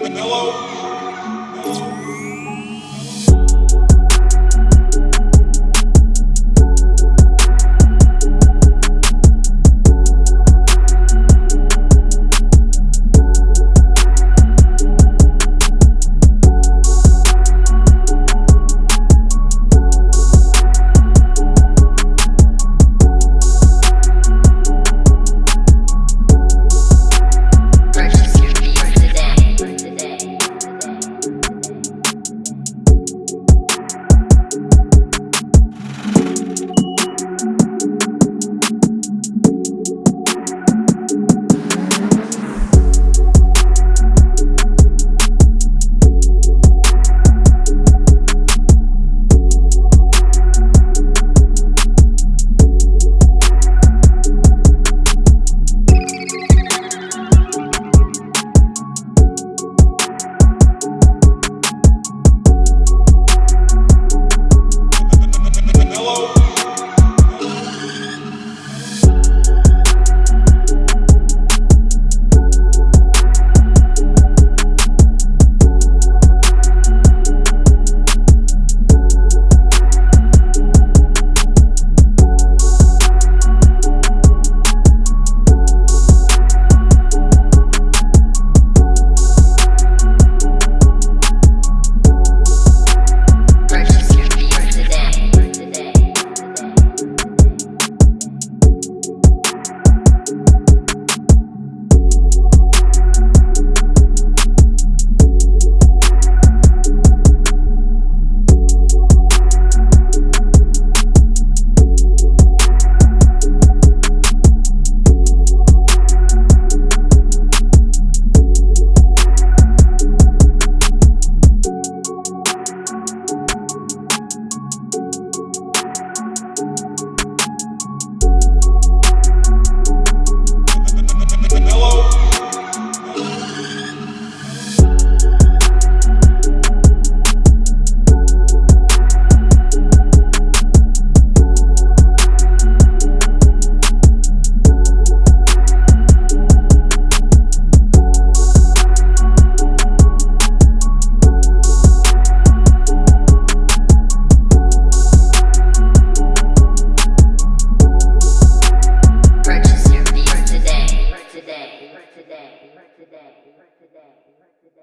Hello? Uh, Purchase